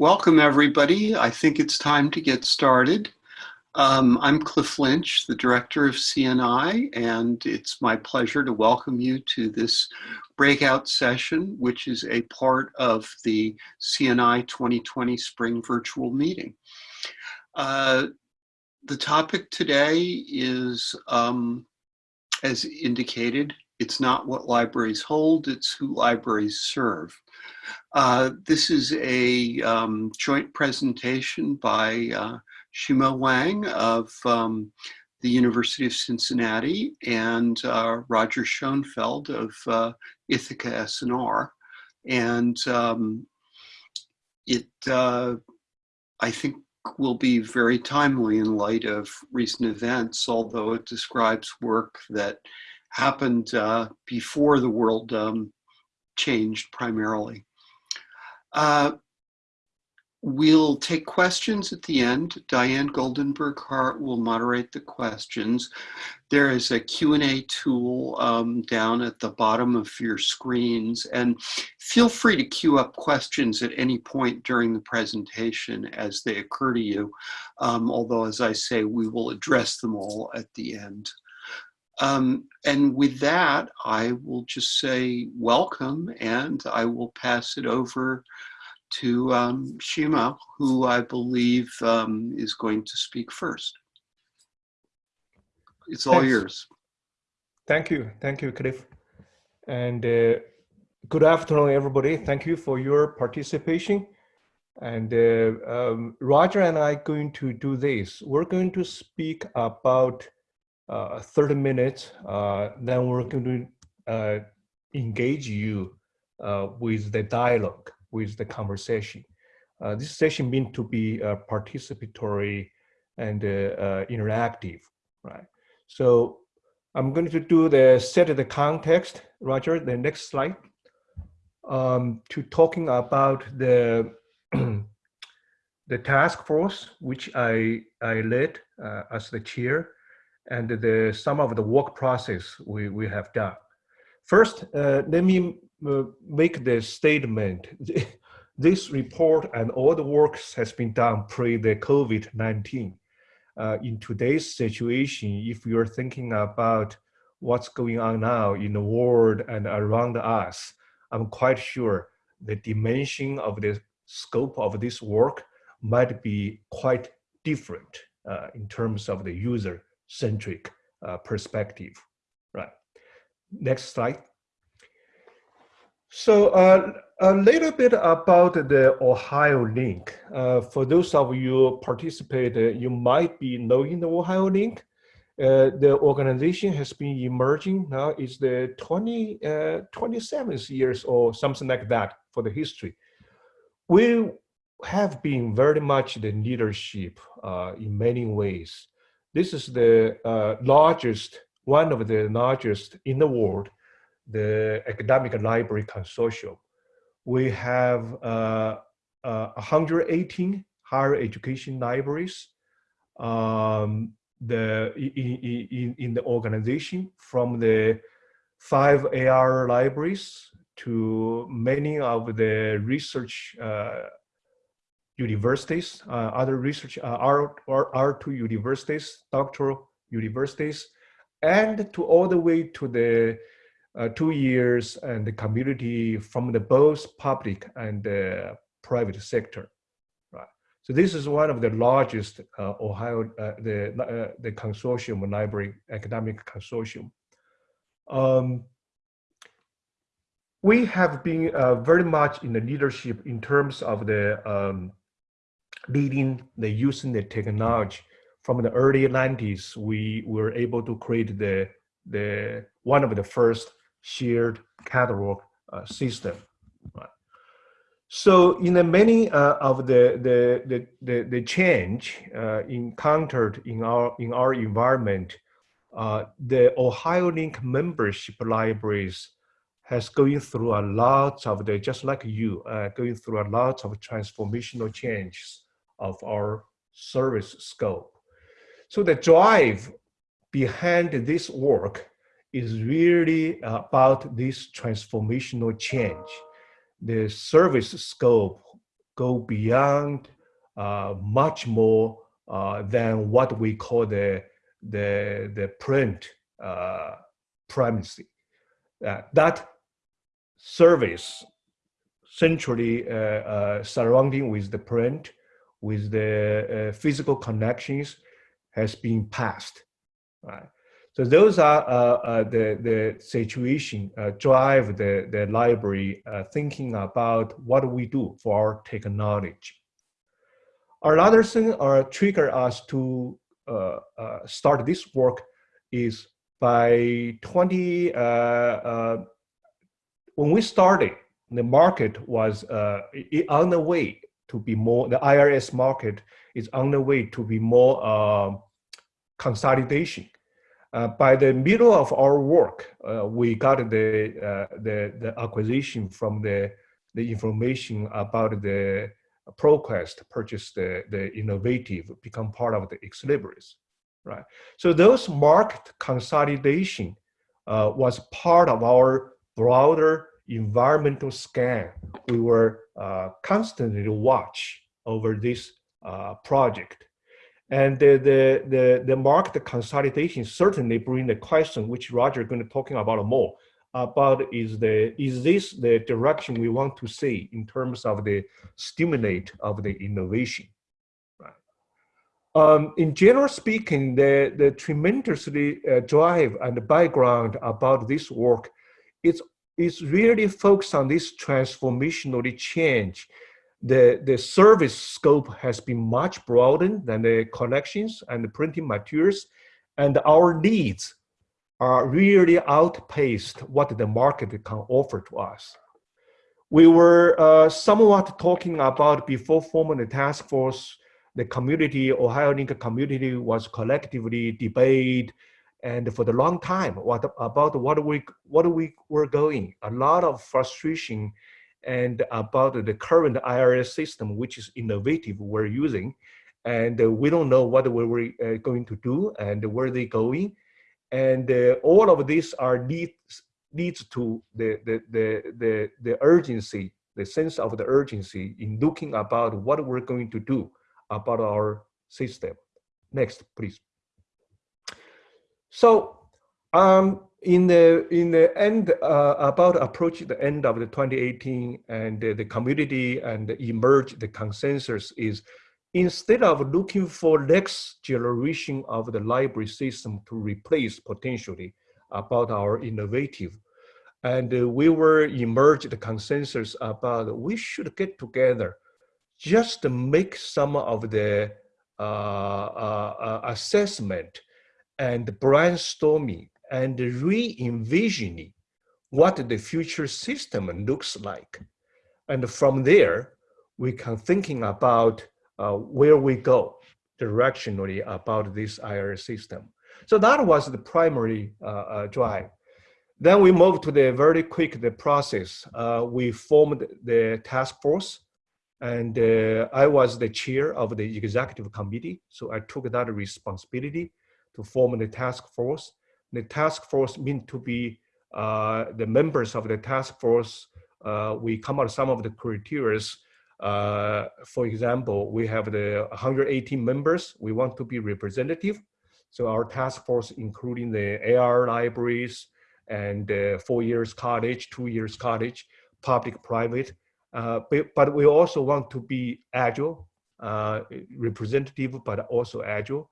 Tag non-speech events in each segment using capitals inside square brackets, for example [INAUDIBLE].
Welcome everybody. I think it's time to get started. Um, I'm Cliff Lynch, the director of CNI, and it's my pleasure to welcome you to this breakout session, which is a part of the CNI 2020 Spring Virtual Meeting. Uh, the topic today is, um, as indicated, it's not what libraries hold, it's who libraries serve. Uh, this is a um, joint presentation by uh, Xuemao Wang of um, the University of Cincinnati and uh, Roger Schonfeld of uh, Ithaka S+R. And um, it, uh, I think, will be very timely in light of recent events, although it describes work that happened uh, before the world um, changed primarily. Uh, we'll take questions at the end. Diane Goldenberg Hart will moderate the questions. There is a Q&A tool um, down at the bottom of your screens and feel free to queue up questions at any point during the presentation as they occur to you. Um, although as I say, we will address them all at the end. Um, and with that, I will just say welcome and I will pass it over to um, Xuemao, who I believe um, is going to speak first. It's all Thanks. yours. Thank you. Thank you, Cliff. And uh, good afternoon, everybody. Thank you for your participation. And uh, um, Roger and I are going to do this. We're going to speak about 30 minutes, uh, then we're going to uh, engage you with the dialogue, with the conversation. this session meant to be participatory and interactive, right? So I'm going to do the set of the context. Roger, the next slide. Um, to talking about the [CLEARS THROAT] the task force, which I I led uh, as the chair, and the some of the work process we, we have done. First, uh, let me uh, make the statement. [LAUGHS] this report and all the works has been done pre the COVID-19. Uh, in today's situation, if you're thinking about what's going on now in the world and around us, I'm quite sure the dimension of the scope of this work might be quite different uh, in terms of the user centric uh, perspective, right? Next slide. So uh, a little bit about the Ohio Link. Uh, for those of you participated, you might be knowing the Ohio Link. Uh, the organization has been emerging now is the 20, uh, 27th years or something like that for the history. We have been very much the leadership uh, in many ways. This is the uh, largest, one of the largest in the world, the Academic Library Consortium. We have uh, uh, 118 higher education libraries um, the, in, in, in the organization from the five AR libraries to many of the research uh, universities, uh, other research, uh, R, R2 universities, doctoral universities, and to all the way to the uh, two years and the community from the both public and the private sector. Right. So this is one of the largest uh, Ohio, uh, the, uh, the consortium, library academic consortium. Um, we have been uh, very much in the leadership in terms of the um, leading the using the technology. From the early 90s we were able to create the the one of the first shared catalog uh, system right? So in the many uh, of the, the the the the, change uh, encountered in our in our environment uh, the ohio link membership libraries has going through a lot of the just like you uh, going through a lot of transformational changes of our service scope. So the drive behind this work is really about this transformational change. The service scope go beyond uh, much more uh, than what we call the, the, the print uh, primacy. Uh, that service centrally uh, uh, surrounding with the print, with the physical connections has been passed. Right? So those are uh, uh, the, the situation uh, drive the, the library thinking about what we do for our technology. Another thing uh, trigger us to uh, uh, start this work is by 20, uh when we started, the market was on the way to be more, the ILS market is on the way to be more consolidation. Uh, by the middle of our work, uh, we got the, uh, the, the acquisition from the, the information about the ProQuest purchase the, the innovative, become part of the Ex Libris, right? So those market consolidation uh, was part of our broader environmental scan. We were uh, constantly watch over this uh, project. And the, the, the, the market consolidation certainly bring the question, which Roger is going to talking about more, about is the is this the direction we want to see in terms of the stimulate of the innovation, right? Um, in general speaking, the the tremendously uh, drive and the background about this work, it's it's really focused on this transformational change the, the service scope has been much broadened than the collections and the printing materials, and our needs are really outpaced what the market can offer to us. We were uh, somewhat talking about before forming the task force, the community, Ohio Link community was collectively debate and for the long time what about what we what we were going a lot of frustration and about the current ILS system, which is innovative we're using. And we don't know what we're uh, going to do and where they're going. And uh, all of these are leads, leads to the, the, the, the, the urgency, the sense of the urgency in looking about what we're going to do about our system. Next, please. So um, in the in the end uh, about approaching the end of the 2018 and uh, the community and emerge the consensus is instead of looking for next generation of the library system to replace potentially about our innovative and uh, we were emerge the consensus about we should get together just to make some of the uh, uh, uh assessment and brainstorming and re-envisioning what the future system looks like. And from there, we can thinking about uh, where we go directionally about this ILS system. So that was the primary uh, uh, drive. Then we moved to the very quick the process. Uh, we formed the task force and uh, I was the chair of the executive committee. So I took that responsibility to form the task force the task force meant to be uh, the members of the task force. Uh, we come out some of the criteria. Uh, for example, we have the 118 members. We want to be representative. So our task force, including the AR libraries and four years college, two years college, public, private. Uh, but, but, we also want to be agile, uh, representative, but also agile.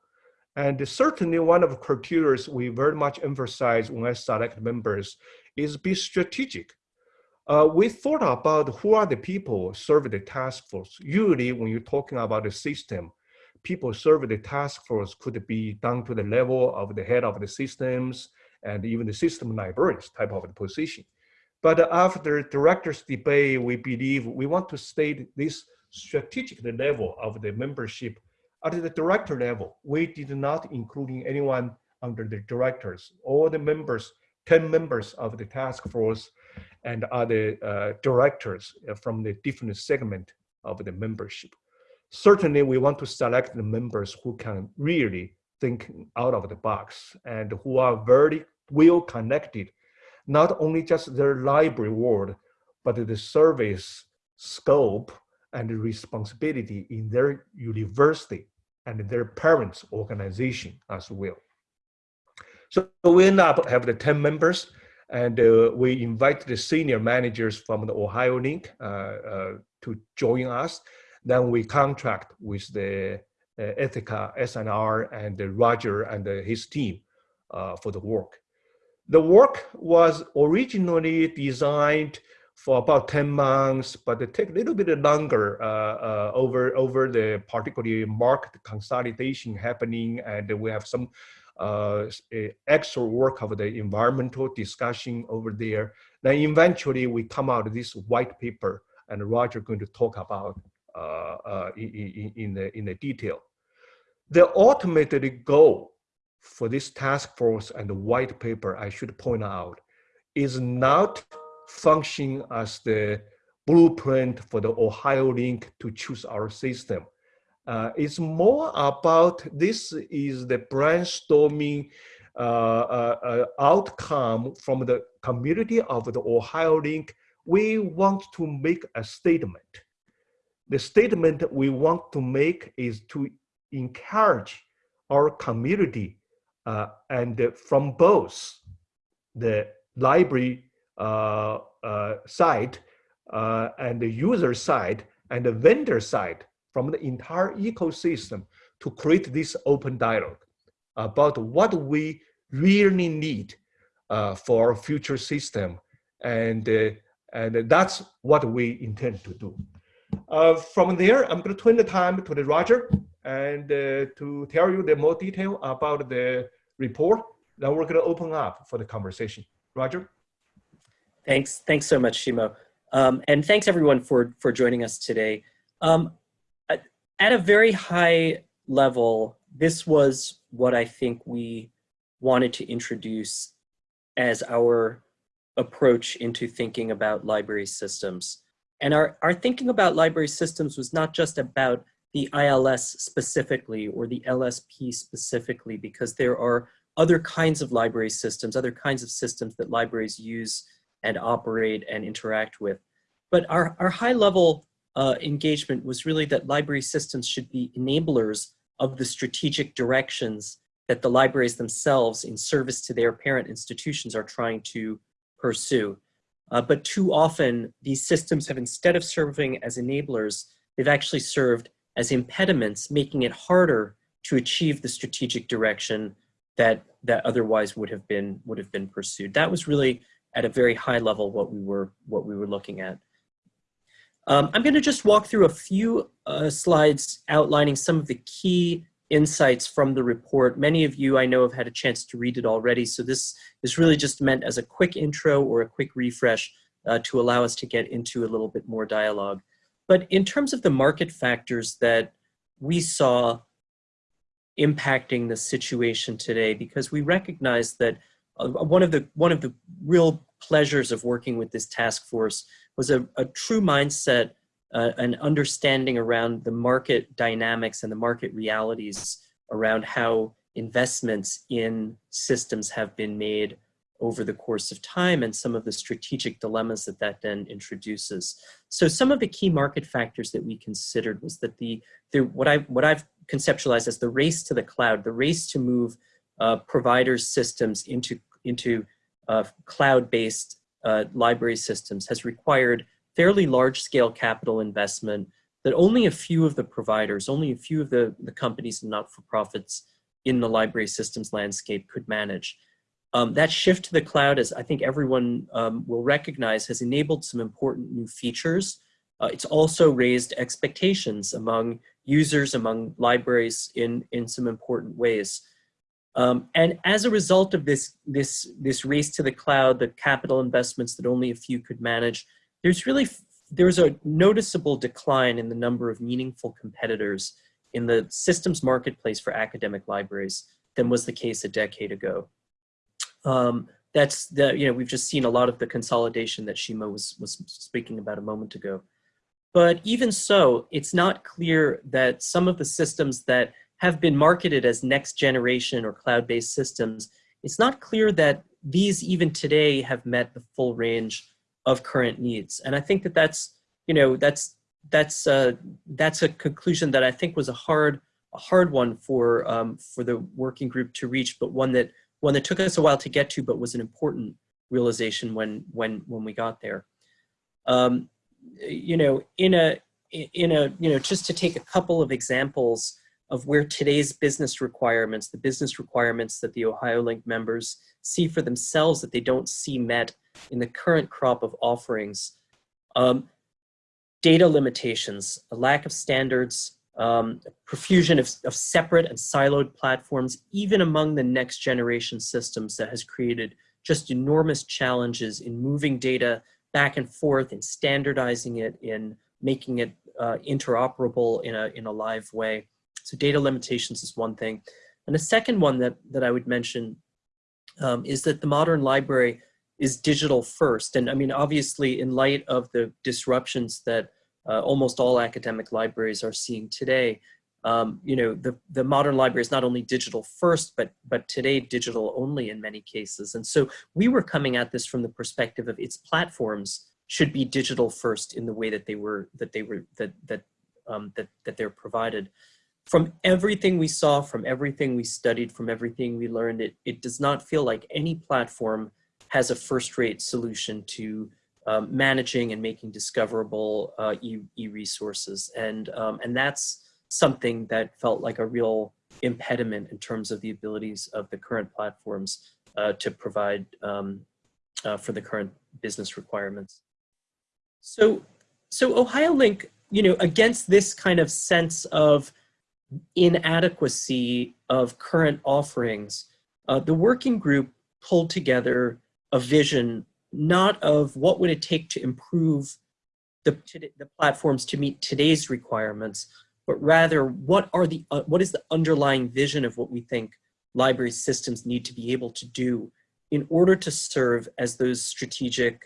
And certainly one of the criteria we very much emphasize when I select members is be strategic. Uh, we thought about who are the people serve the task force. Usually when you're talking about the system, people serving the task force could be down to the level of the head of the systems and even the system librarians type of position. But after director's debate, we believe we want to state this strategic level of the membership at the director level, we did not including anyone under the directors. All the members, 10 members of the task force and other uh, directors from the different segment of the membership. Certainly, we want to select the members who can really think out of the box and who are very well connected, not only just their library world, but the service scope and responsibility in their university and their parents' organization as well. So we end up have the 10 members and uh, we invite the senior managers from the Ohio Link uh, uh, to join us. Then we contract with the uh, Ithaka, S+R, and Roger and his team uh, for the work. The work was originally designed for about 10 months, but it take a little bit longer uh, over, over the particularly market consolidation happening, and we have some uh, extra work of the environmental discussion over there. Then eventually we come out this white paper and Roger going to talk about uh, uh, in, in, the, in the detail. The ultimate goal for this task force and the white paper, I should point out, is not function as the blueprint for the Ohio link to choose our system. Uh, it's more about this is the brainstorming uh, uh, uh, outcome from the community of the Ohio Link. We want to make a statement. The statement we want to make is to encourage our community uh, and from both the library side and the user side and the vendor side from the entire ecosystem to create this open dialogue about what we really need uh, for future system. And, uh, and that's what we intend to do. Uh, from there, I'm going to turn the time to the Roger and uh, to tell you the more detail about the report. Then we're going to open up for the conversation. Roger? Thanks. Thanks so much, Xuemao. Um, and thanks everyone for, for joining us today. Um, at a very high level, this was what I think we wanted to introduce as our approach into thinking about library systems. And our, our thinking about library systems was not just about the ILS specifically or the LSP specifically, because there are other kinds of library systems, other kinds of systems that libraries use and operate and interact with. But our, our high level uh, engagement was really that library systems should be enablers of the strategic directions that the libraries themselves in service to their parent institutions are trying to pursue. Uh, but too often these systems have instead of serving as enablers, they've actually served as impediments, making it harder to achieve the strategic direction that, that otherwise would have been would have been pursued. That was really at a very high level what we were what we were looking at. Um, I'm going to just walk through a few uh, slides outlining some of the key insights from the report. Many of you I know have had a chance to read it already, so this is really just meant as a quick intro or a quick refresh uh, to allow us to get into a little bit more dialogue. But in terms of the market factors that we saw impacting the situation today, because we recognize that uh, one of the one of the real pleasures of working with this task force was a, a true mindset, uh, an understanding around the market dynamics and the market realities around how investments in systems have been made over the course of time and some of the strategic dilemmas that that then introduces. So some of the key market factors that we considered was that the, the what, I, what I've conceptualized as the race to the cloud, the race to move uh, providers' systems into, into uh, cloud-based uh, library systems has required fairly large scale capital investment that only a few of the providers, only a few of the, the companies and not-for-profits in the library systems landscape could manage. Um, that shift to the cloud, as I think everyone um, will recognize, has enabled some important new features. Uh, it's also raised expectations among users, among libraries in, in some important ways. Um, and as a result of this, this, this race to the cloud, the capital investments that only a few could manage, there's really, there's a noticeable decline in the number of meaningful competitors in the systems marketplace for academic libraries than was the case a decade ago. Um, that's the, you know, we've just seen a lot of the consolidation that Xuemao was, was speaking about a moment ago. But even so, it's not clear that some of the systems that have been marketed as next generation or cloud-based systems, it's not clear that these even today have met the full range of current needs. And I think that that's, you know, that's that's uh, that's a conclusion that I think was a hard a hard one for um, for the working group to reach, but one that one that took us a while to get to, but was an important realization when when when we got there. Um, you know, in a in a you know just to take a couple of examples of where today's business requirements, the business requirements that the Ohio Link members see for themselves that they don't see met in the current crop of offerings. Um, data limitations, a lack of standards, um, profusion of, of separate and siloed platforms, even among the next generation systems that has created just enormous challenges in moving data back and forth, in standardizing it, in making it uh, interoperable in a, in a live way. So data limitations is one thing. And the second one that, that I would mention um, is that the modern library is digital first. And I mean, obviously in light of the disruptions that uh, almost all academic libraries are seeing today, um, you know, the, the modern library is not only digital first, but, but today digital only in many cases. And so we were coming at this from the perspective of its platforms should be digital first in the way that they were, that they were, that, that, um, that, that they're provided. From everything we saw, from everything we studied, from everything we learned, it, it does not feel like any platform has a first-rate solution to um, managing and making discoverable uh, e-resources. E and, um, and that's something that felt like a real impediment in terms of the abilities of the current platforms uh, to provide um, uh, for the current business requirements. So, so Ohio Link, you know, against this kind of sense of inadequacy of current offerings, uh, the working group pulled together a vision not of what would it take to improve the, the platforms to meet today's requirements, but rather what are the uh, what is the underlying vision of what we think library systems need to be able to do in order to serve as those strategic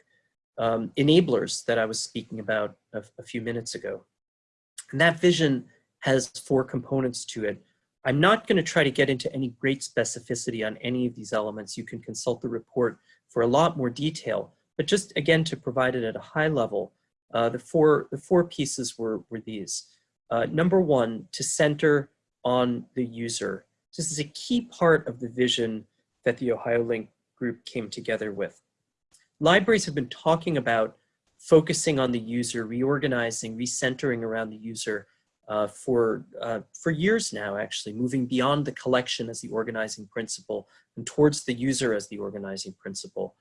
um, enablers that I was speaking about a, a few minutes ago. And that vision has four components to it. I'm not going to try to get into any great specificity on any of these elements. You can consult the report for a lot more detail, but just again to provide it at a high level, uh, the, four, the four pieces were, were these. Uh, number one, to center on the user. This is a key part of the vision that the Ohio Link group came together with. Libraries have been talking about focusing on the user, reorganizing, recentering around the user uh, for, uh, for years now, actually, moving beyond the collection as the organizing principle and towards the user as the organizing principle.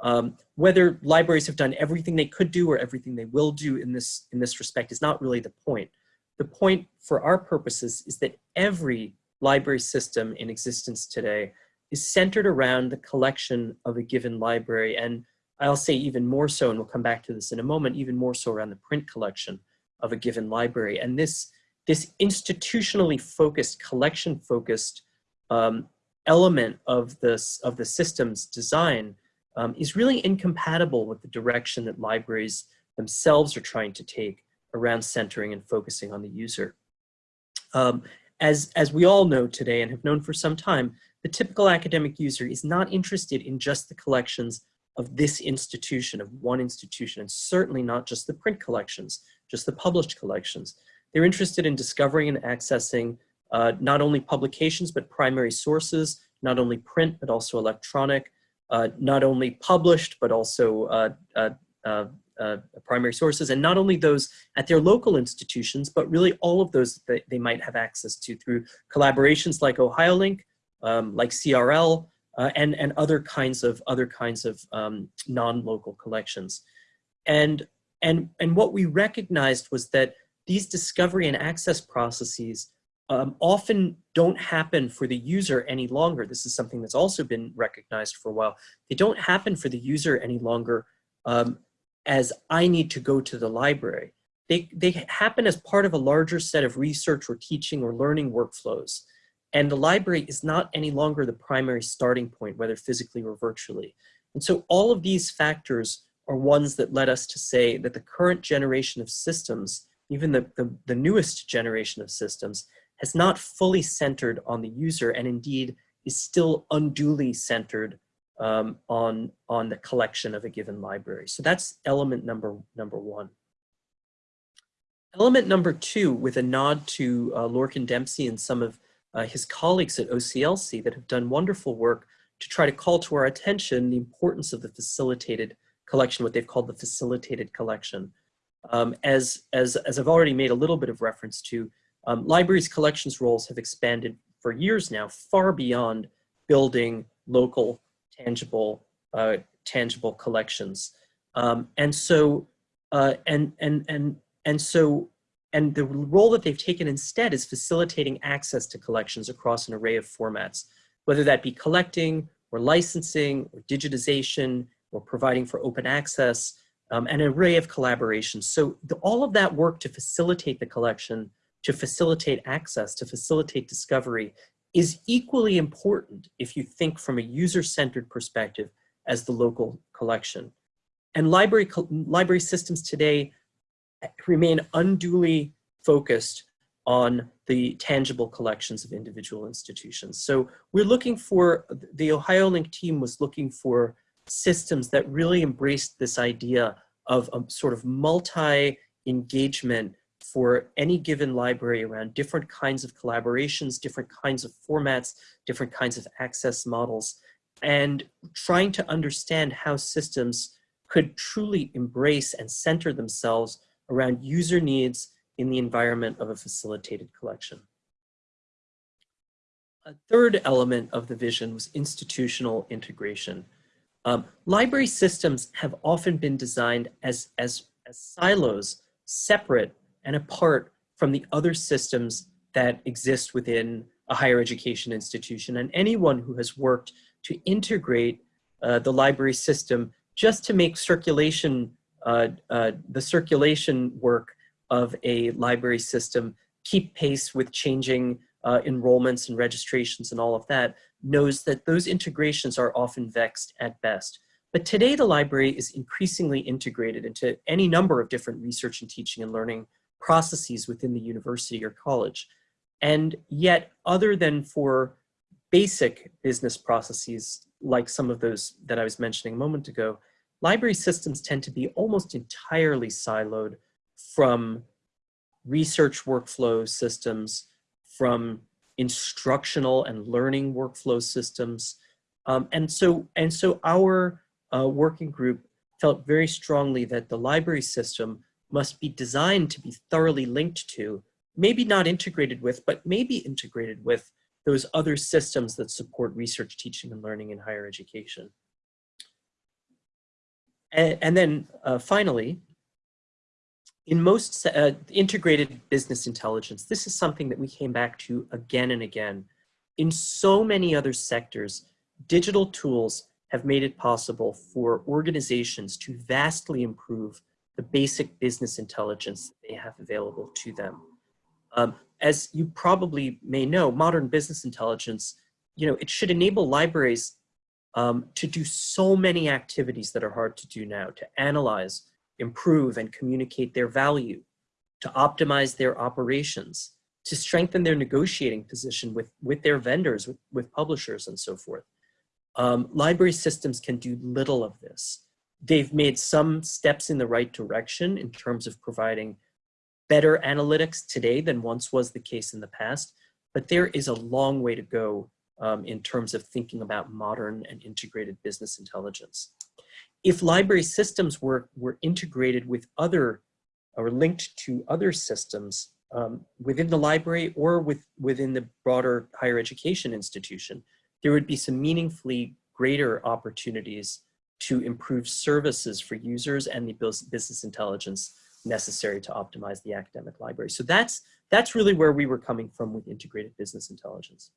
Um, whether libraries have done everything they could do or everything they will do in this, in this respect is not really the point. The point for our purposes is that every library system in existence today is centered around the collection of a given library. And I'll say even more so, and we'll come back to this in a moment, even more so around the print collection of a given library. And this, this institutionally focused, collection focused um, element of, this, of the system's design um, is really incompatible with the direction that libraries themselves are trying to take around centering and focusing on the user. Um, as, as we all know today and have known for some time, the typical academic user is not interested in just the collections of this institution, of one institution, and certainly not just the print collections, just the published collections. They're interested in discovering and accessing uh, not only publications, but primary sources, not only print, but also electronic, uh, not only published, but also uh, uh, uh, uh primary sources, and not only those at their local institutions, but really all of those that they might have access to through collaborations like OhioLink, um, like CRL, and, and other kinds of, other kinds of um, non-local collections. And and, and what we recognized was that these discovery and access processes um, often don't happen for the user any longer. This is something that's also been recognized for a while. They don't happen for the user any longer um, as I need to go to the library. They, they happen as part of a larger set of research or teaching or learning workflows. And the library is not any longer the primary starting point, whether physically or virtually. And so all of these factors are ones that led us to say that the current generation of systems, even the, the, the newest generation of systems, has not fully centered on the user and indeed is still unduly centered um, on, on the collection of a given library. So that's element number, number one. Element number two, with a nod to uh, Lorcan Dempsey and some of uh, his colleagues at OCLC that have done wonderful work to try to call to our attention the importance of the facilitated collection, what they've called the facilitated collection. Um, as, as, as I've already made a little bit of reference to, um, libraries collections roles have expanded for years now, far beyond building local, tangible, uh, tangible collections. Um, and so, uh, and, and, and, and so, and the role that they've taken instead is facilitating access to collections across an array of formats, whether that be collecting or licensing or digitization providing for open access, um, an array of collaborations. So the, all of that work to facilitate the collection, to facilitate access, to facilitate discovery is equally important if you think from a user-centered perspective as the local collection. And library, library systems today remain unduly focused on the tangible collections of individual institutions. So we're looking for, the OhioLink team was looking for systems that really embraced this idea of a sort of multi-engagement for any given library around different kinds of collaborations, different kinds of formats, different kinds of access models, and trying to understand how systems could truly embrace and center themselves around user needs in the environment of a facilitated collection. A third element of the vision was institutional integration. Um, library systems have often been designed as, as, as silos, separate and apart from the other systems that exist within a higher education institution. And anyone who has worked to integrate uh, the library system just to make circulation, uh, uh, the circulation work of a library system keep pace with changing uh, enrollments and registrations and all of that knows that those integrations are often vexed at best. But today the library is increasingly integrated into any number of different research and teaching and learning processes within the university or college. And yet other than for basic business processes like some of those that I was mentioning a moment ago, library systems tend to be almost entirely siloed from research workflow systems, from instructional and learning workflow systems. Um, and, so, and so our uh, working group felt very strongly that the library system must be designed to be thoroughly linked to, maybe not integrated with, but maybe integrated with those other systems that support research, teaching, and learning in higher education. And, and then uh, finally, in most uh, integrated business intelligence, this is something that we came back to again and again. In so many other sectors, digital tools have made it possible for organizations to vastly improve the basic business intelligence they have available to them. Um, as you probably may know, modern business intelligence, you know, it should enable libraries um, to do so many activities that are hard to do now, to analyze, improve and communicate their value, to optimize their operations, to strengthen their negotiating position with, with their vendors, with, with publishers and so forth. Um, library systems can do little of this. They've made some steps in the right direction in terms of providing better analytics today than once was the case in the past, but there is a long way to go um, in terms of thinking about modern and integrated business intelligence if library systems were, were integrated with other or linked to other systems um, within the library or with, within the broader higher education institution, there would be some meaningfully greater opportunities to improve services for users and the business intelligence necessary to optimize the academic library. So that's, that's really where we were coming from with integrated business intelligence.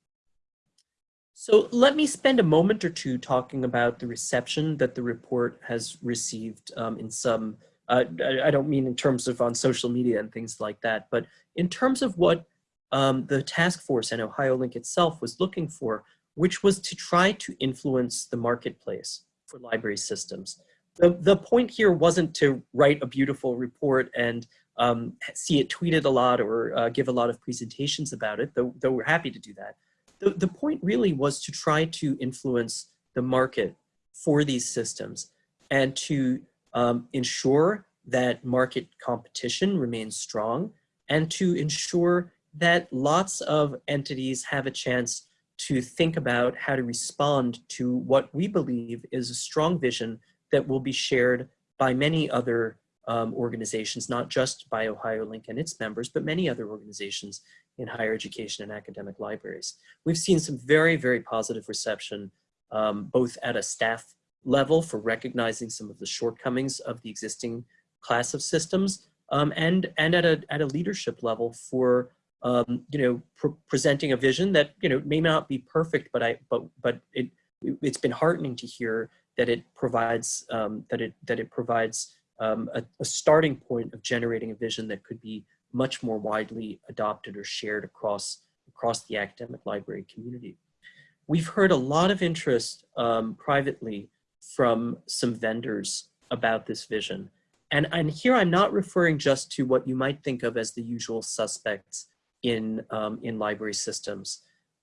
So let me spend a moment or two talking about the reception that the report has received um, in some, uh, I don't mean in terms of on social media and things like that, but in terms of what um, the task force and OhioLink itself was looking for, which was to try to influence the marketplace for library systems. The, the point here wasn't to write a beautiful report and um, see it tweeted a lot or uh, give a lot of presentations about it, though, though we're happy to do that the, the point really was to try to influence the market for these systems and to um, ensure that market competition remains strong and to ensure that lots of entities have a chance to think about how to respond to what we believe is a strong vision that will be shared by many other um, organizations, not just by OhioLink and its members, but many other organizations in higher education and academic libraries. We've seen some very, very positive reception, um, both at a staff level for recognizing some of the shortcomings of the existing class of systems, um, and, and at, a, at a leadership level for um, you know, pr presenting a vision that, you know, may not be perfect, but I, but, but it, it's been heartening to hear that it provides, um, that it, that it provides um, a, a, starting point of generating a vision that could be much more widely adopted or shared across, across the academic library community. We've heard a lot of interest um, privately from some vendors about this vision. And, and here I'm not referring just to what you might think of as the usual suspects in, um, in library systems.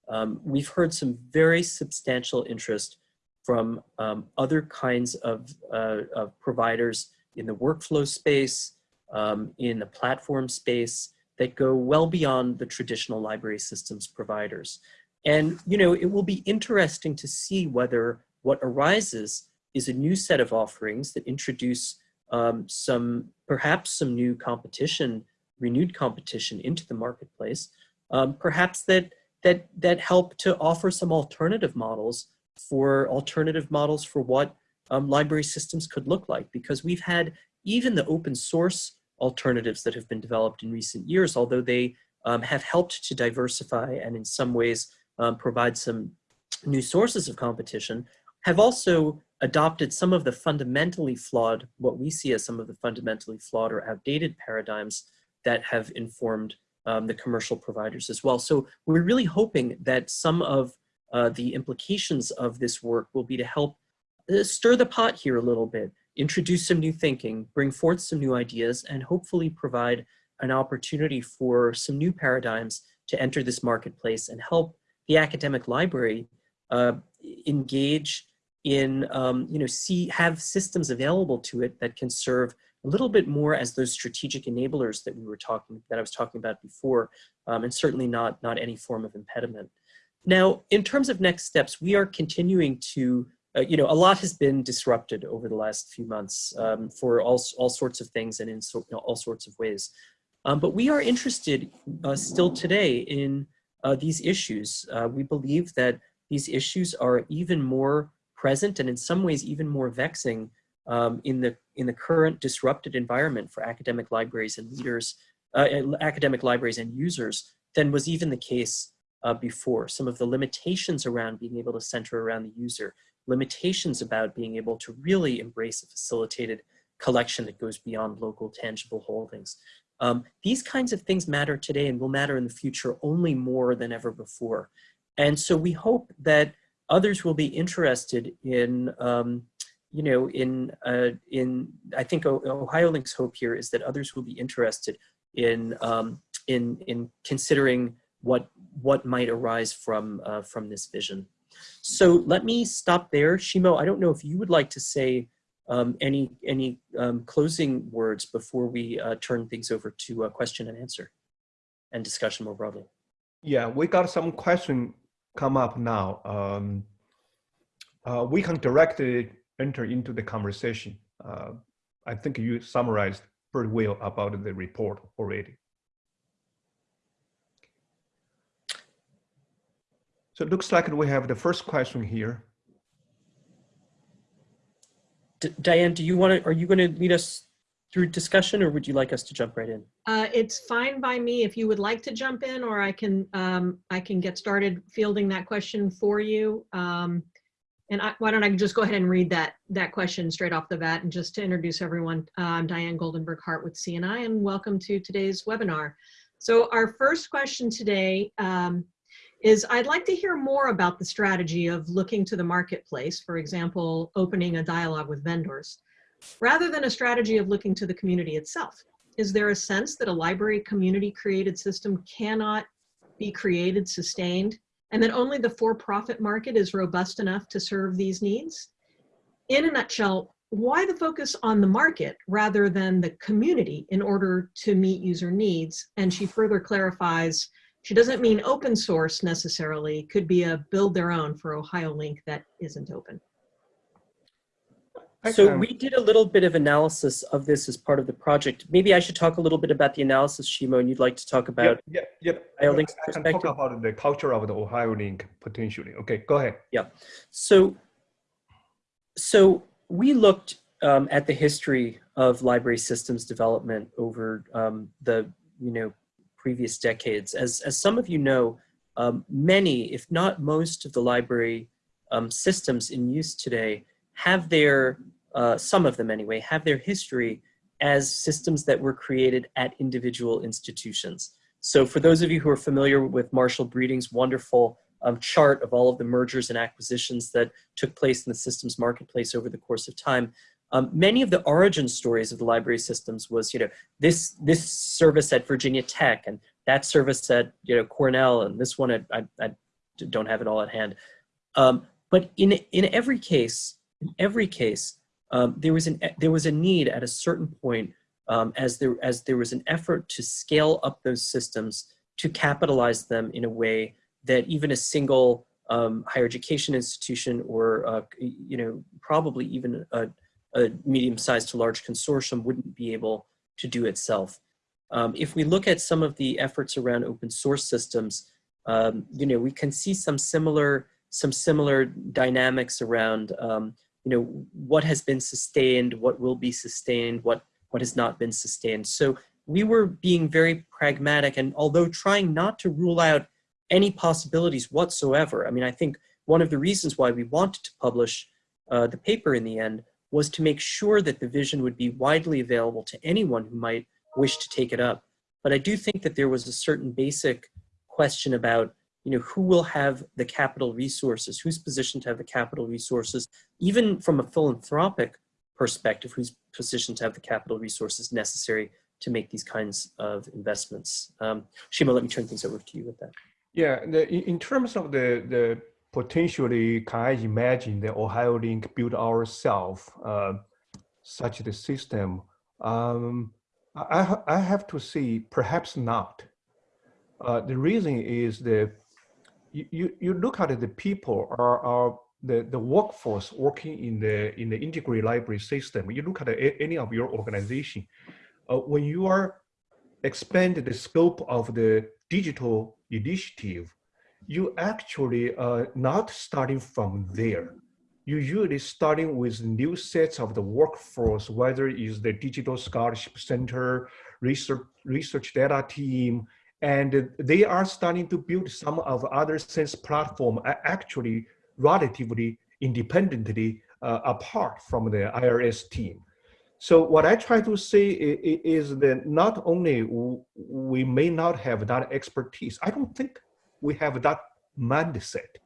Um, we've heard some very substantial interest from um, other kinds of, uh, of, providers in the workflow space, um, in the platform space that go well beyond the traditional library systems providers. And, you know, it will be interesting to see whether what arises is a new set of offerings that introduce um, some, perhaps some new competition renewed competition into the marketplace, um, perhaps that, that, that help to offer some alternative models for alternative models for what um, library systems could look like because we've had even the open source alternatives that have been developed in recent years, although they um, have helped to diversify and in some ways um, provide some new sources of competition, have also adopted some of the fundamentally flawed, what we see as some of the fundamentally flawed or outdated paradigms that have informed um, the commercial providers as well. So we're really hoping that some of uh, the implications of this work will be to help uh, stir the pot here a little bit, introduce some new thinking, bring forth some new ideas, and hopefully provide an opportunity for some new paradigms to enter this marketplace and help the academic library uh, engage in, um, you know, see, have systems available to it that can serve a little bit more as those strategic enablers that we were talking, that I was talking about before, um, and certainly not, not any form of impediment. Now, in terms of next steps, we are continuing to, uh, you know, a lot has been disrupted over the last few months um, for all, all sorts of things and in so, you know, all sorts of ways. Um, but we are interested uh, still today in uh, these issues. Uh, we believe that these issues are even more present and in some ways even more vexing um, in the in the current disrupted environment for academic libraries and leaders, uh, academic libraries and users than was even the case uh, before. Some of the limitations around being able to center around the user, limitations about being able to really embrace a facilitated collection that goes beyond local tangible holdings. Um, these kinds of things matter today and will matter in the future only more than ever before. And so we hope that others will be interested in um, you know, in, uh, in I think Ohio Link's hope here is that others will be interested in, um, in, in considering what, what might arise from, uh, from this vision. So let me stop there. Xuemao, I don't know if you would like to say um, any, any um, closing words before we uh, turn things over to a question and answer and discussion more broadly. Yeah, we got some question come up now. Um, uh, we can directly enter into the conversation. Uh, I think you summarized pretty well about the report already. So it looks like we have the first question here. D Diane, do you want to, are you going to lead us through discussion or would you like us to jump right in? Uh, it's fine by me if you would like to jump in or I can, um, I can get started fielding that question for you. Um, and I, why don't I just go ahead and read that, that question straight off the bat. And just to introduce everyone, uh, I'm Diane Goldenberg Hart with CNI and welcome to today's webinar. So our first question today um, is I'd like to hear more about the strategy of looking to the marketplace, for example, opening a dialogue with vendors, rather than a strategy of looking to the community itself. Is there a sense that a library community created system cannot be created, sustained, and that only the for-profit market is robust enough to serve these needs. In a nutshell, why the focus on the market rather than the community in order to meet user needs? And she further clarifies, she doesn't mean open source necessarily, could be a build their own for Ohio Link that isn't open. So we did a little bit of analysis of this as part of the project. Maybe I should talk a little bit about the analysis, Xuemao, and you'd like to talk about yeah, yeah, yeah. Ohio Link's I can talk about the culture of the Ohio Link potentially. Okay, go ahead. Yeah. So, so we looked um, at the history of library systems development over um, the you know previous decades. As as some of you know, um, many, if not most, of the library um, systems in use today have their uh, some of them anyway have their history as systems that were created at individual institutions. So for those of you who are familiar with Marshall Breeding's wonderful um, chart of all of the mergers and acquisitions that took place in the systems marketplace over the course of time. Um, many of the origin stories of the library systems was, you know, this this service at Virginia Tech and that service at you know Cornell and this one at, I, I don't have it all at hand. Um, but in in every case, in every case, um, there was an there was a need at a certain point um, as there as there was an effort to scale up those systems to capitalize them in a way that even a single um, higher education institution or uh, you know probably even a, a medium-sized to large consortium wouldn't be able to do itself. Um, if we look at some of the efforts around open source systems, um, you know we can see some similar some similar dynamics around um, you know what has been sustained, what will be sustained, what what has not been sustained. So we were being very pragmatic, and although trying not to rule out any possibilities whatsoever. I mean, I think one of the reasons why we wanted to publish uh, the paper in the end was to make sure that the vision would be widely available to anyone who might wish to take it up. But I do think that there was a certain basic question about, you know, who will have the capital resources, who's positioned to have the capital resources, even from a philanthropic perspective, who's positioned to have the capital resources necessary to make these kinds of investments. Um, Xuemao, let me turn things over to you with that. Yeah, the, in, in terms of the, the potentially, can I imagine the Ohio Link build ourselves uh, such the system? Um, I, I have to say, perhaps not. Uh, the reason is that you, you, look at the people are, are the, the workforce working in the in the integrated library system. You look at any of your organization, uh, when you are expand the scope of the digital initiative, you actually are not starting from there. You usually starting with new sets of the workforce, whether it is the digital scholarship center, research, research data team, and they are starting to build some of other sense platform actually relatively independently uh, apart from the ILS team. So what I try to say is that not only we may not have that expertise, I don't think we have that mindset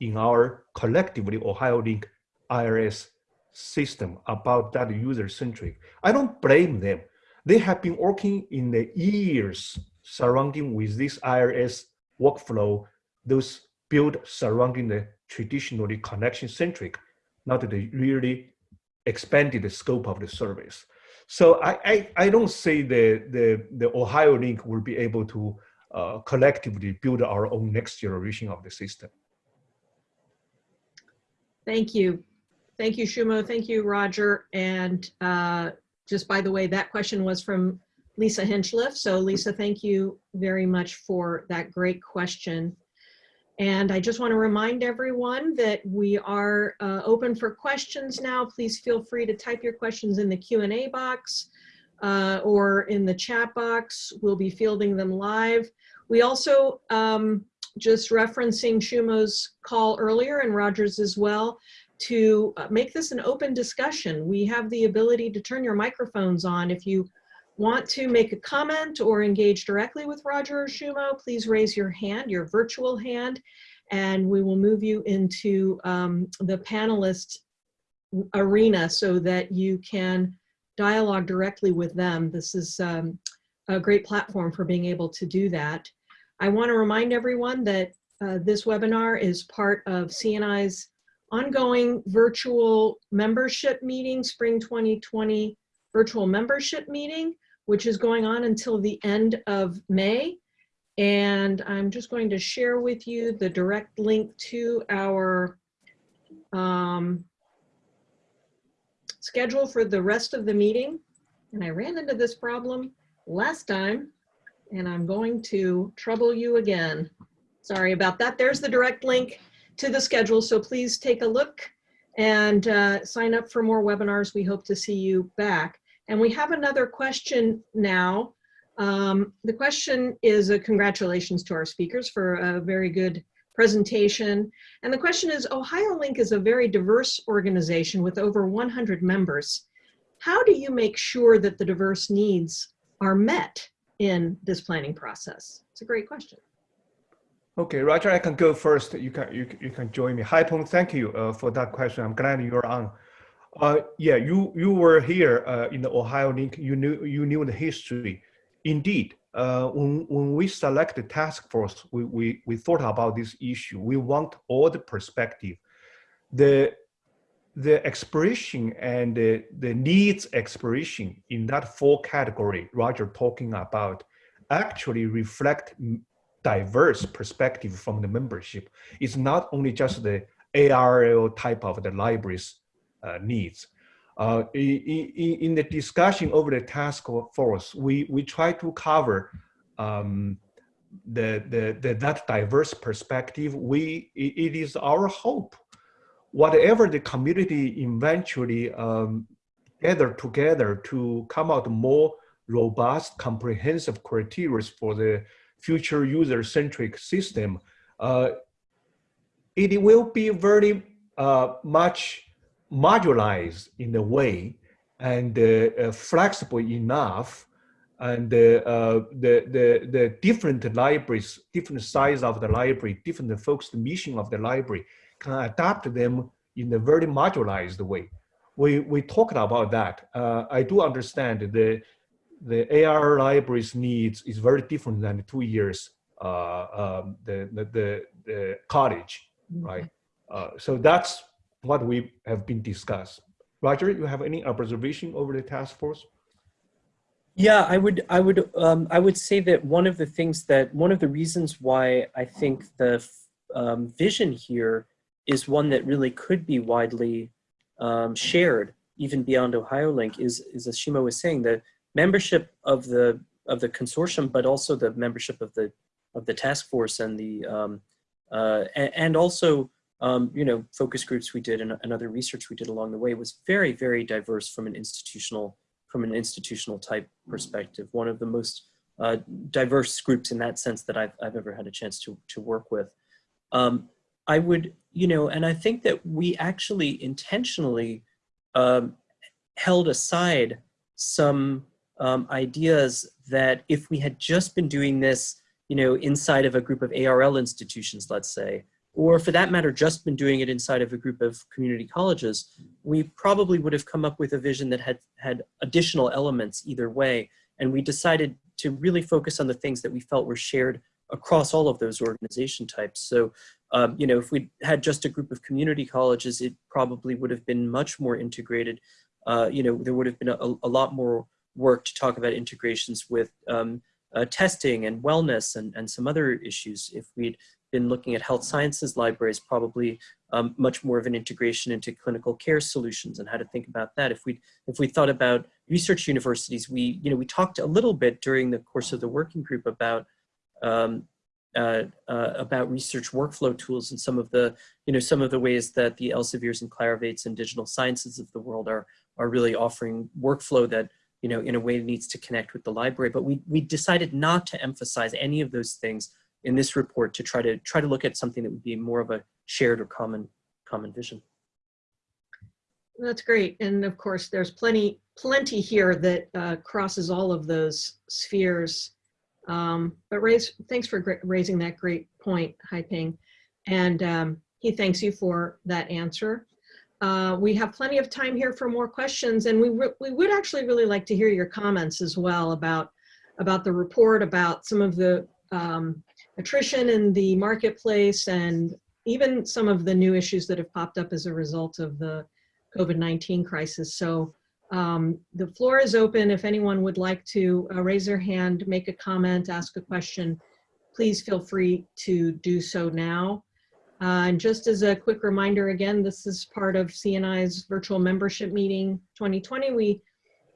in our collectively Ohio Link ILS system about that user centric. I don't blame them. They have been working in the years surrounding with this ILS workflow, those built surrounding the traditionally connection centric, not the really expanded the scope of the service. So I, I, I don't say the, the, the Ohio Link will be able to uh, collectively build our own next generation of the system. Thank you. Thank you, Xuemao. Thank you, Roger. And uh, just by the way, that question was from Lisa Hinchliff. So Lisa, thank you very much for that great question. And I just want to remind everyone that we are uh, open for questions now. Please feel free to type your questions in the Q&A box uh, or in the chat box. We'll be fielding them live. We also, um, just referencing Xuemao's call earlier and Rogers as well, to uh, make this an open discussion. We have the ability to turn your microphones on. If you want to make a comment or engage directly with Roger or Xuemao, please raise your hand, your virtual hand, and we will move you into um, the panelist arena so that you can dialogue directly with them. This is um, a great platform for being able to do that. I want to remind everyone that uh, this webinar is part of CNI's ongoing virtual membership meeting, spring 2020 virtual membership meeting, which is going on until the end of May. And I'm just going to share with you the direct link to our um, schedule for the rest of the meeting. And I ran into this problem last time, and I'm going to trouble you again. Sorry about that. There's the direct link to the schedule, so please take a look and uh, sign up for more webinars. We hope to see you back. And we have another question now. Um, the question is a congratulations to our speakers for a very good presentation. And the question is, OhioLink is a very diverse organization with over 100 members. How do you make sure that the diverse needs are met in this planning process? It's a great question. Okay, Roger, I can go first. You can you, you can join me. Hi, Peng. Thank you uh, for that question. I'm glad you're on. Uh, yeah, you you were here uh, in the Ohio link. You knew you knew the history. Indeed, uh, when when we select the task force, we, we we thought about this issue. We want all the perspective, the the expression and the, the needs expression in that four category Roger talking about actually reflect diverse perspective from the membership. It's not only just the ARL type of the library's uh, needs. Uh, in, in, the discussion over the task force, we, we try to cover um, the, the, the, that diverse perspective. We, it is our hope, whatever the community eventually um, gather together to come out more robust, comprehensive criteria for the future user-centric system, uh, it will be very uh, much modularized in a way and uh, uh flexible enough and uh, uh, the, the, the different libraries, different size of the library, different focused mission of the library can adapt them in a very modularized way. We, we talked about that. I do understand the, the AR libraries needs is very different than the two years uh, um, the, the, the, the, college, right? Uh, so that's what we have been discussed. Roger, you have any observation over the task force? Yeah, I would, I would, um, I would say that one of the things that one of the reasons why I think the um, vision here is one that really could be widely um, shared, even beyond OhioLink, is, is as Xuemao was saying, the membership of the of the consortium, but also the membership of the of the task force and the um, uh, and, and, also um, you know focus groups we did and, and, other research we did along the way was very very diverse from an institutional from an institutional type perspective. One of the most uh, diverse groups in that sense that I've I've ever had a chance to to work with. Um, I would you know, and I think that we actually intentionally um, held aside some um, ideas that if we had just been doing this, you know, inside of a group of ARL institutions, let's say, or for that matter, just been doing it inside of a group of community colleges, we probably would have come up with a vision that had had additional elements either way. And we decided to really focus on the things that we felt were shared across all of those organization types. So, um, you know, if we had just a group of community colleges, it probably would have been much more integrated. Uh, you know, there would have been a, a lot more work to talk about integrations with um, uh, testing and wellness and, and some other issues. If we'd been looking at health sciences libraries, probably um, much more of an integration into clinical care solutions and how to think about that. If we if we thought about research universities, we you know we talked a little bit during the course of the working group about um, uh, uh, about research workflow tools and some of the you know some of the ways that the Elsevier's and Clarivates and digital sciences of the world are are really offering workflow that you know, in a way needs to connect with the library. But we, we decided not to emphasize any of those things in this report to try to try to look at something that would be more of a shared or common common vision. That's great. And of course, there's plenty plenty here that uh, crosses all of those spheres. Um, but raise, thanks for raising that great point, Haiping. And um, he thanks you for that answer. Uh, we have plenty of time here for more questions, and we, we would actually really like to hear your comments as well about, about the report, about some of the um, attrition in the marketplace, and even some of the new issues that have popped up as a result of the COVID-19 crisis. So um, the floor is open. If anyone would like to uh, raise their hand, make a comment, ask a question, please feel free to do so now. Uh, and just as a quick reminder, again, this is part of CNI's virtual membership meeting 2020. We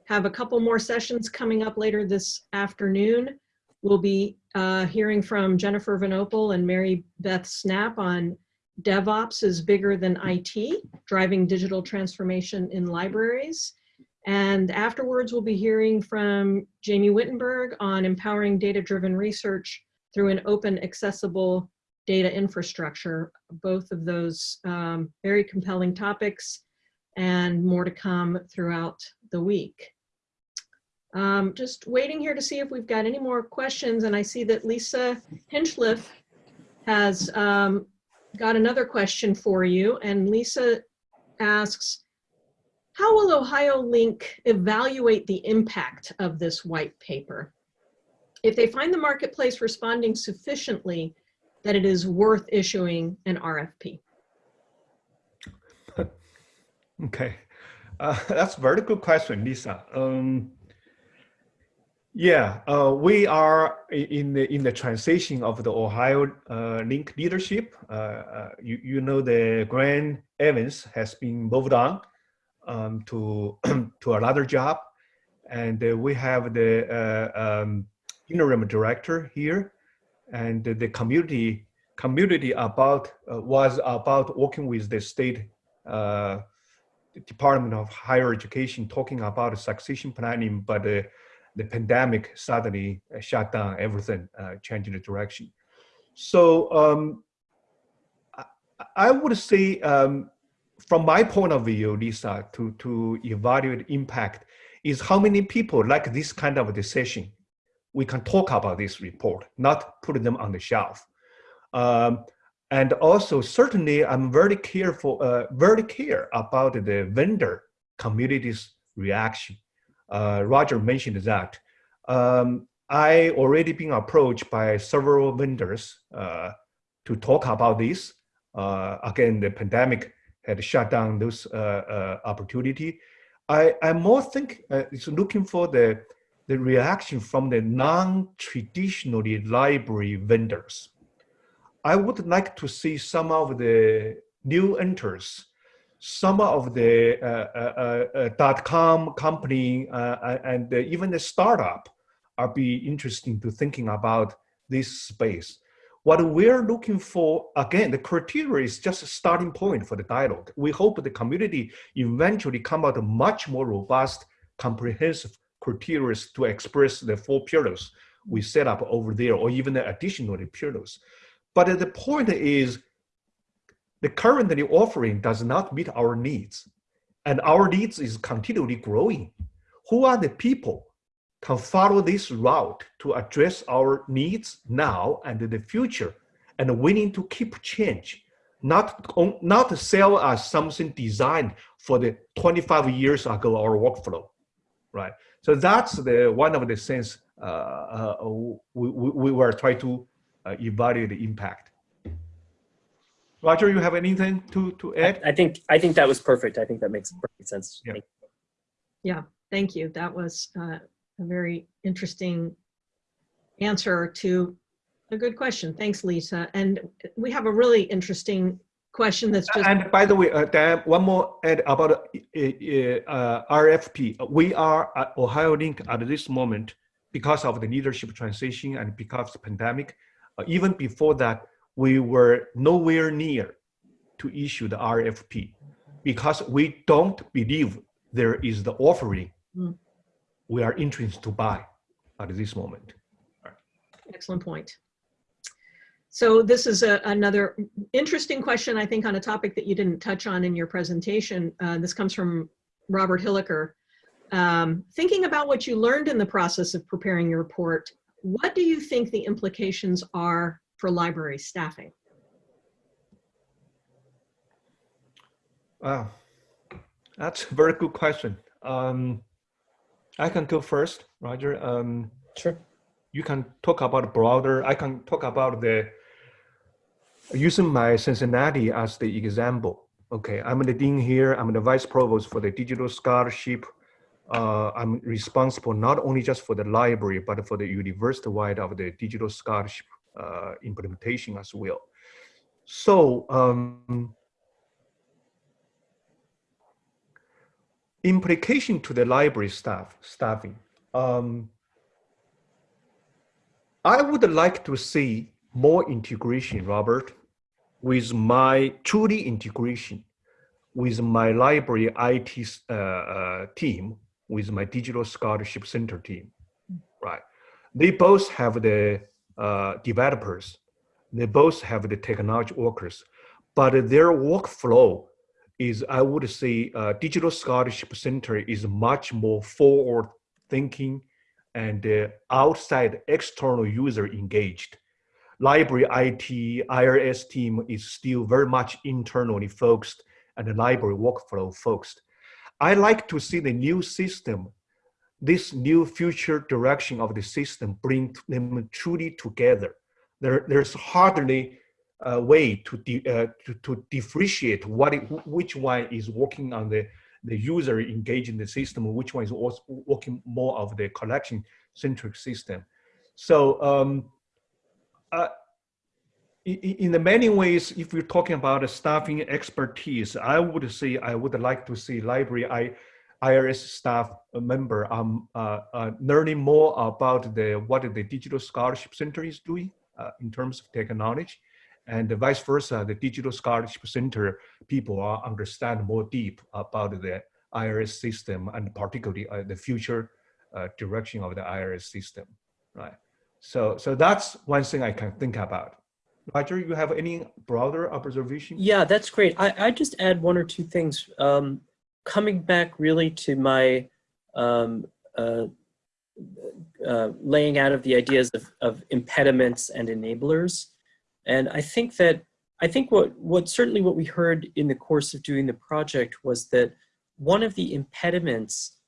have a couple more sessions coming up later this afternoon. We'll be uh, hearing from Jennifer Vinopal and Mary Beth Snap on DevOps is bigger than IT, driving digital transformation in libraries. And afterwards, we'll be hearing from Jamie Wittenberg on empowering data-driven research through an open, accessible data infrastructure. Both of those um, very compelling topics and more to come throughout the week. Um, just waiting here to see if we've got any more questions. And I see that Lisa Hinchliff has um, got another question for you. And Lisa asks, how will Ohio Link evaluate the impact of this white paper? If they find the marketplace responding sufficiently that it is worth issuing an RFP? [LAUGHS] Okay, uh, [LAUGHS] that's a very good question, Lisa. Um, yeah, uh, we are in the in the transition of the Ohio uh, Link leadership. Uh, uh, you you know the Gwen Evans has been moved on um, to [CLEARS THROAT] to another job, and uh, we have the uh, um, interim director here, and the community community about was about working with the state Department of Higher Education talking about succession planning, but the pandemic suddenly uh, shut down everything, uh, changing the direction. So um, I, would say, um, from my point of view, Lisa, to, to evaluate impact is how many people like this kind of decision. We can talk about this report, not put them on the shelf. Um, and also, certainly, I'm very careful, uh, very care about the vendor community's reaction Roger mentioned that. Um, I already been approached by several vendors uh, to talk about this. Uh, again, the pandemic had shut down those uh, uh, opportunity. I, I more think uh, it's looking for the, the reaction from the non-traditionally library vendors. I would like to see some of the new enters some of the uh, uh, uh, dot com company and even the startup are be interesting to thinking about this space. What we're looking for, again, the criteria is just a starting point for the dialogue. We hope the community eventually come out much more robust, comprehensive criteria to express the four pillars we set up over there, or even the additional pillars. But the point is, the currently offering does not meet our needs and our needs is continually growing. Who are the people can follow this route to address our needs now and in the future and willing to keep change, not, not sell us something designed for the 25 years ago our workflow, right? So that's the one of the things uh, uh, we, we, we were trying to uh, evaluate the impact. Roger, you have anything to, to add? I, I think I think that was perfect. I think that makes perfect sense. Yeah. Thank Yeah, thank you. That was uh, a very interesting answer to a good question. Thanks, Lisa. And we have a really interesting question that's just. And by the way, uh, Dan, one more add about uh, uh, RFP. We are at Ohio Link at this moment because of the leadership transition and because of the pandemic. Uh, even before that, we were nowhere near to issue the RFP because we don't believe there is the offering Mm. we are interested to buy at this moment. Excellent point. So this is a, another interesting question, I think, on a topic that you didn't touch on in your presentation. Uh, this comes from Robert Hilliker. Um, thinking about what you learned in the process of preparing your report, what do you think the implications are for library staffing? Wow, that's a very good question. Um, I can go first, Roger. Um, Sure. You can talk about broader. I can talk about the using my Cincinnati as the example. Okay, I'm the dean here. I'm the vice provost for the digital scholarship. Uh, I'm responsible not only just for the library, but for the university-wide of the digital scholarship uh, implementation as well. So um, implication to the library staff staffing. Um, I would like to see more integration, Robert, with my truly integration with my library IT uh, uh, team, with my digital scholarship center team, right? They both have the uh, developers, they both have the technology workers, but their workflow is, I would say, uh, digital scholarship center is much more forward thinking and uh, outside external user engaged. Library IT, ILS team is still very much internally focused and the library workflow focused. I like to see the new system, this new future direction of the system bring them truly together. There, there's hardly a way to, uh, to, to, differentiate what it, which one is working on the, the user engaging the system, which one is also working more of the collection centric system. So um, uh, in the many ways, if we're talking about staffing expertise, I would say I would like to see library I, ILS staff member um, uh, uh, learning more about the what the Digital Scholarship Center is doing uh, in terms of technology, and vice versa, the Digital Scholarship Center people are understand more deep about the ILS system and particularly uh, the future uh, direction of the ILS system, right? So, so that's one thing I can think about. Roger, you have any broader observation? Yeah, that's great. I, I just add one or two things. Um, coming back really to my um, uh, uh, laying out of the ideas of, of impediments and enablers. And I think that, I think what, what certainly what we heard in the course of doing the project was that one of the impediments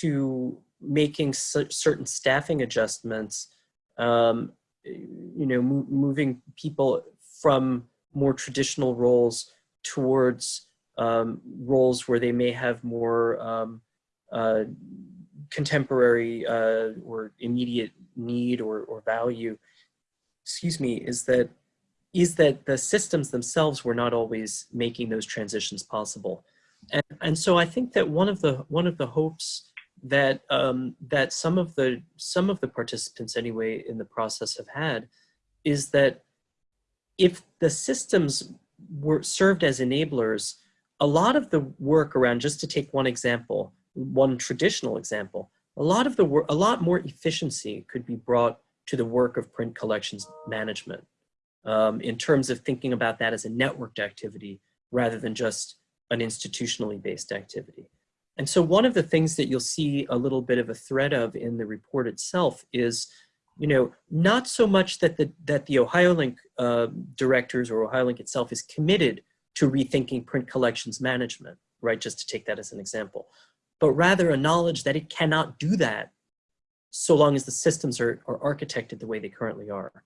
to making certain staffing adjustments um, you know, mo moving people from more traditional roles towards um, roles where they may have more um, uh, contemporary uh, or immediate need or, or value, excuse me, is that is that the systems themselves were not always making those transitions possible. And, and so I think that one of the one of the hopes that um, that some of the some of the participants anyway in the process have had is that if the systems were served as enablers, a lot of the work around, just to take one example, one traditional example, a lot of the work, a lot more efficiency could be brought to the work of print collections management um, in terms of thinking about that as a networked activity rather than just an institutionally based activity. And so one of the things that you'll see a little bit of a thread of in the report itself is, you know, not so much that the, that the OhioLink uh, directors or OhioLink itself is committed to rethinking print collections management, right? Just to take that as an example, but rather a knowledge that it cannot do that so long as the systems are, are architected the way they currently are.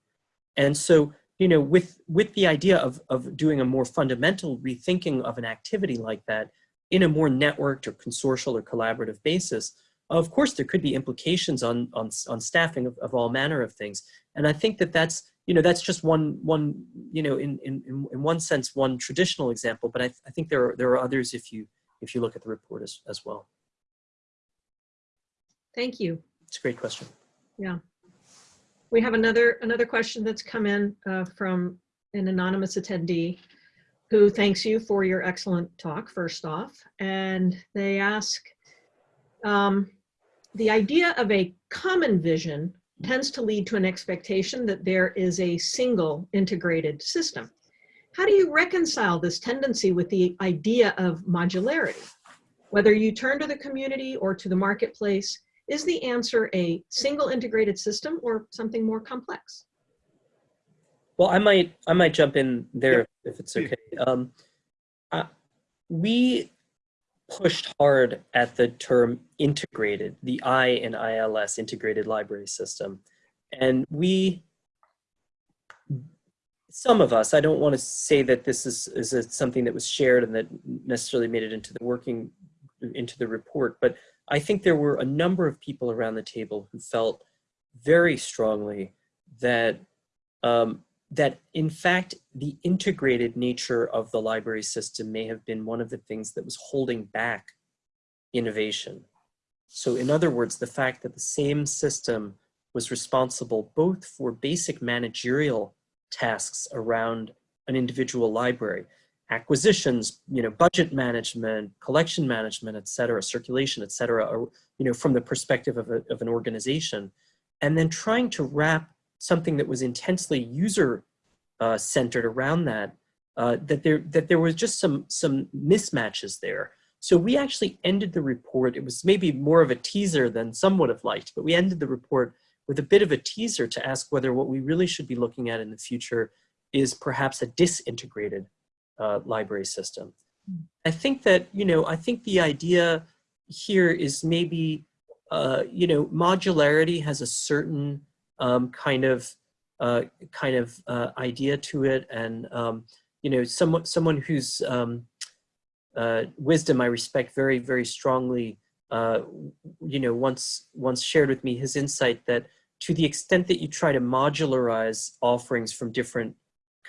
And so, you know, with, with the idea of, of doing a more fundamental rethinking of an activity like that, in a more networked or consortial or collaborative basis, of course, there could be implications on, on, on staffing of, of all manner of things. And I think that that's, you know, that's just one, one you know, in, in, in one sense, one traditional example, but I, I think there are, there are others if you, if you look at the report as, as well. Thank you. It's a great question. Yeah. We have another, another question that's come in uh, from an anonymous attendee who thanks you for your excellent talk, first off. And they ask, um, the idea of a common vision tends to lead to an expectation that there is a single integrated system. How do you reconcile this tendency with the idea of modularity? Whether you turn to the community or to the marketplace, is the answer a single integrated system or something more complex? Well, I might I might jump in there if it's okay. Um, uh, we pushed hard at the term integrated, the I in ILS, integrated library system. And we some of us, I don't want to say that this is, is a, something that was shared and that necessarily made it into the working, into the report, but I think there were a number of people around the table who felt very strongly that um, that in fact the integrated nature of the library system may have been one of the things that was holding back innovation. So in other words, the fact that the same system was responsible both for basic managerial tasks around an individual library, acquisitions, you know, budget management, collection management, et cetera, circulation, et cetera, or, you know, from the perspective of, a, of an organization, and then trying to wrap something that was intensely user uh, centered around that, uh, that there that there was just some some mismatches there. So we actually ended the report. It was maybe more of a teaser than some would have liked, but we ended the report with a bit of a teaser to ask whether what we really should be looking at in the future is perhaps a disintegrated uh, library system. I think that, you know, I think the idea here is maybe, uh, you know, modularity has a certain um, kind of uh, kind of uh, idea to it, and um, you know, someone someone whose um, uh, wisdom I respect very very strongly. Uh, you know, once once shared with me his insight that to the extent that you try to modularize offerings from different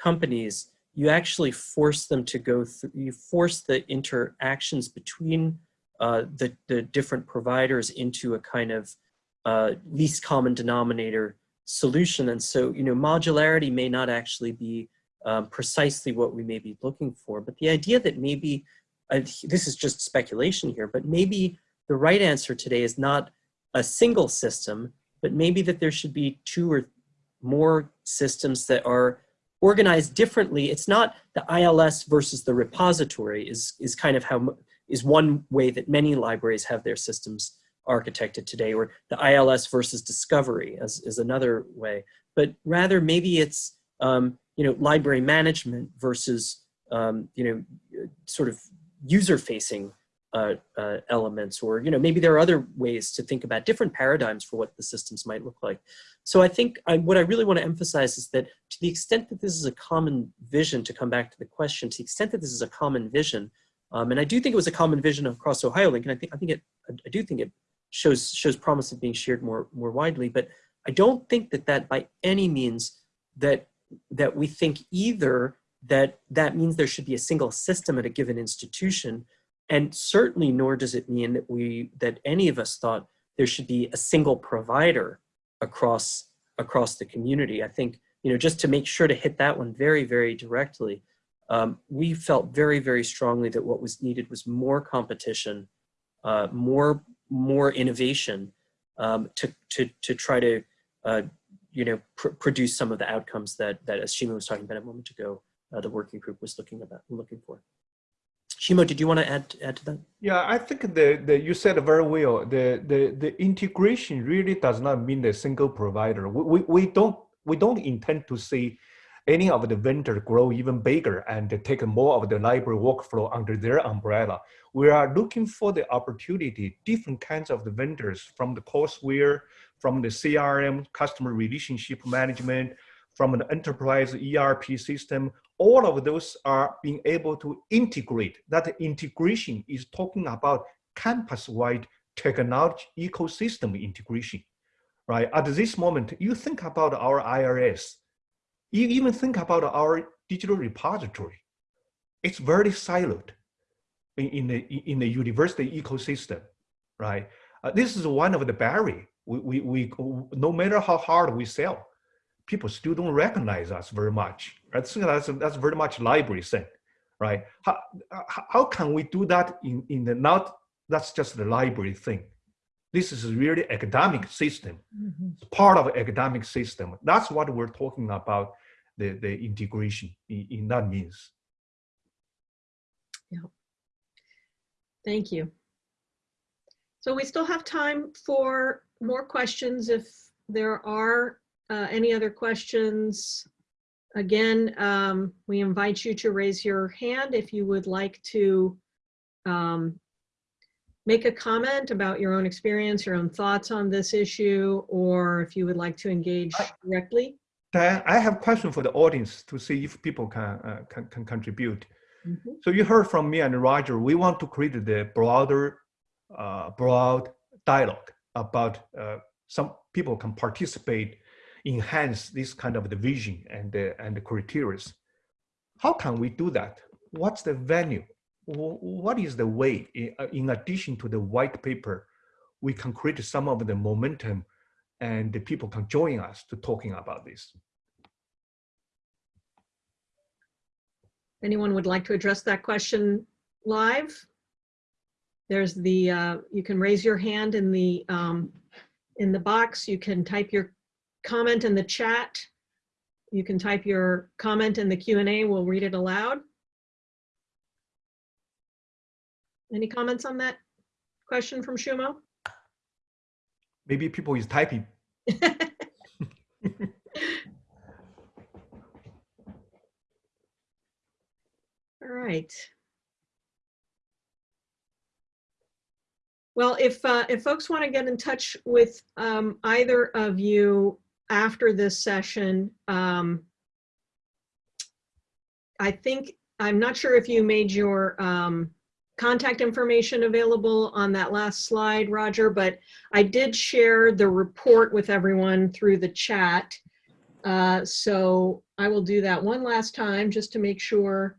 companies, you actually force them to go through, you force the interactions between uh, the, the different providers into a kind of uh, least common denominator solution. And so, you know, modularity may not actually be um, precisely what we may be looking for, but the idea that maybe, this is just speculation here, but maybe the right answer today is not a single system, but maybe that there should be two or more systems that are organized differently. It's not the ILS versus the repository is, is kind of how, is one way that many libraries have their systems architected today, or the ILS versus discovery as, is another way. But rather maybe it's, um, you know, library management versus, um, you know, sort of user-facing uh, uh, elements, or you know, maybe there are other ways to think about different paradigms for what the systems might look like. So I think I, what I really want to emphasize is that to the extent that this is a common vision, to come back to the question, to the extent that this is a common vision, um, and I do think it was a common vision across OhioLink, and I think I think it, I do think it shows shows promise of being shared more more widely. But I don't think that that by any means that that we think either that that means there should be a single system at a given institution and certainly nor does it mean that we, that any of us thought there should be a single provider across, across the community. I think, you know, just to make sure to hit that one very, very directly, um, we felt very, very strongly that what was needed was more competition, uh, more, more innovation um, to, to, to try to, uh, you know, pr produce some of the outcomes that, that as was talking about a moment ago, uh, the working group was looking about, looking for. Xuemao, did you want to add add to that? Yeah, I think the, the you said very well. The, the the integration really does not mean the single provider. We, we, we don't we don't intend to see any of the vendor grow even bigger and take more of the library workflow under their umbrella. We are looking for the opportunity, different kinds of the vendors from the courseware, from the CRM, customer relationship management, from an enterprise ERP system, all of those are being able to integrate. That integration is talking about campus-wide technology ecosystem integration, right? At this moment, you think about our ILS, you even think about our digital repository. It's very siloed in, in the, in the university ecosystem, right? Uh, this is one of the barrier. We, we, we, no matter how hard we sell, people still don't recognize us very much. I think that's, that's very much library thing, right? How, how can we do that in, in the, not, that's just the library thing. This is really academic system, mm -hmm. it's part of academic system. That's what we're talking about, the, the integration in, in that means. Yeah. Thank you. So we still have time for more questions if there are uh, any other questions? Again, um, we invite you to raise your hand if you would like to um, make a comment about your own experience, your own thoughts on this issue, or if you would like to engage directly. Diane, I have a question for the audience to see if people can, uh, can, can contribute. Mhm. So you heard from me and Roger, we want to create the broader, uh, broad dialogue about uh, some people can participate, enhance this kind of the vision and the, and the criteria. How can we do that? What's the venue? What is the way, uh, in addition to the white paper, we can create some of the momentum and the people can join us to talking about this? Anyone would like to address that question live? There's the, uh, you can raise your hand in the, um, in the box. You can type your comment in the chat. You can type your comment in the Q and A. We'll read it aloud. Any comments on that question from Xuemao? Maybe people is [LAUGHS] typing. All right. Well, if, uh, if folks want to get in touch with um, either of you after this session, um, I think, I'm not sure if you made your um, contact information available on that last slide, Roger, but I did share the report with everyone through the chat. Uh, So I will do that one last time just to make sure.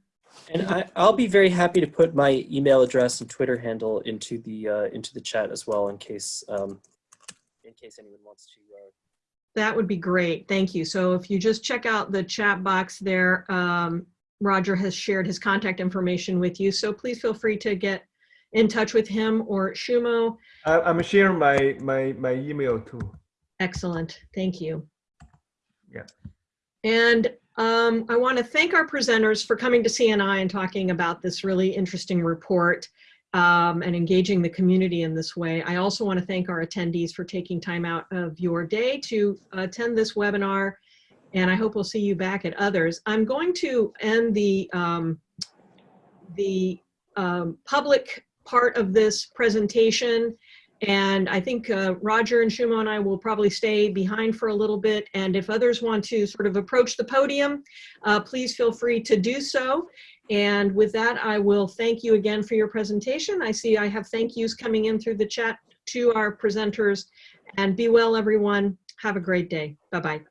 And I, I'll be very happy to put my email address and Twitter handle into the uh, into the chat as well in case um, in case anyone wants to. Uh, That would be great. Thank you. So if you just check out the chat box there, um, Roger has shared his contact information with you. So please feel free to get in touch with him or Xuemao. I, I'm sharing my, my, my email too. Excellent. Thank you. Yeah. And um, I want to thank our presenters for coming to CNI and talking about this really interesting report um, and engaging the community in this way. I also want to thank our attendees for taking time out of your day to attend this webinar. And I hope we'll see you back at others. I'm going to end the, um, the um, public part of this presentation and I think uh, Roger and Xuemao and I will probably stay behind for a little bit. And if others want to sort of approach the podium, uh, please feel free to do so. And with that, I will thank you again for your presentation. I see I have thank yous coming in through the chat to our presenters. And be well, everyone. Have a great day. Bye-bye.